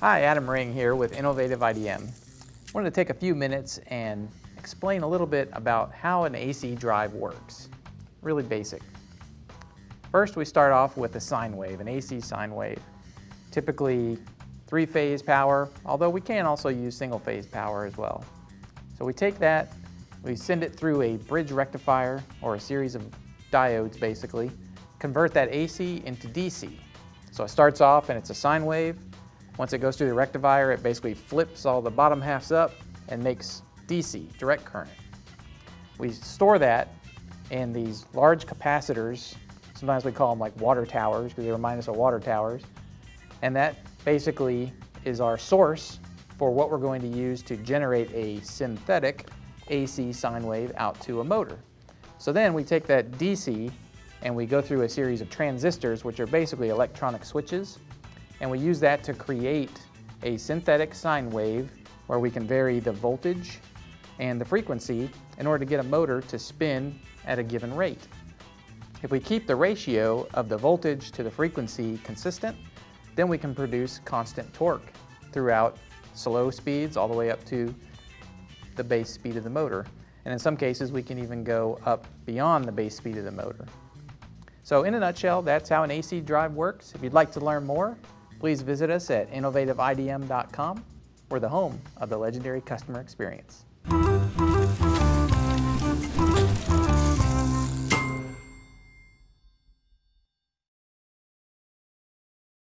Hi, Adam Ring here with Innovative IDM. I wanted to take a few minutes and explain a little bit about how an AC drive works. Really basic. First, we start off with a sine wave, an AC sine wave. Typically three-phase power, although we can also use single-phase power as well. So we take that, we send it through a bridge rectifier, or a series of diodes basically, convert that AC into DC. So it starts off and it's a sine wave, once it goes through the rectifier, it basically flips all the bottom halves up and makes DC, direct current. We store that in these large capacitors. Sometimes we call them like water towers because they remind us of water towers. And that basically is our source for what we're going to use to generate a synthetic AC sine wave out to a motor. So then we take that DC and we go through a series of transistors, which are basically electronic switches, and we use that to create a synthetic sine wave where we can vary the voltage and the frequency in order to get a motor to spin at a given rate. If we keep the ratio of the voltage to the frequency consistent, then we can produce constant torque throughout slow speeds all the way up to the base speed of the motor. And in some cases, we can even go up beyond the base speed of the motor. So in a nutshell, that's how an AC drive works. If you'd like to learn more, Please visit us at innovativeidm.com. We're the home of the legendary customer experience.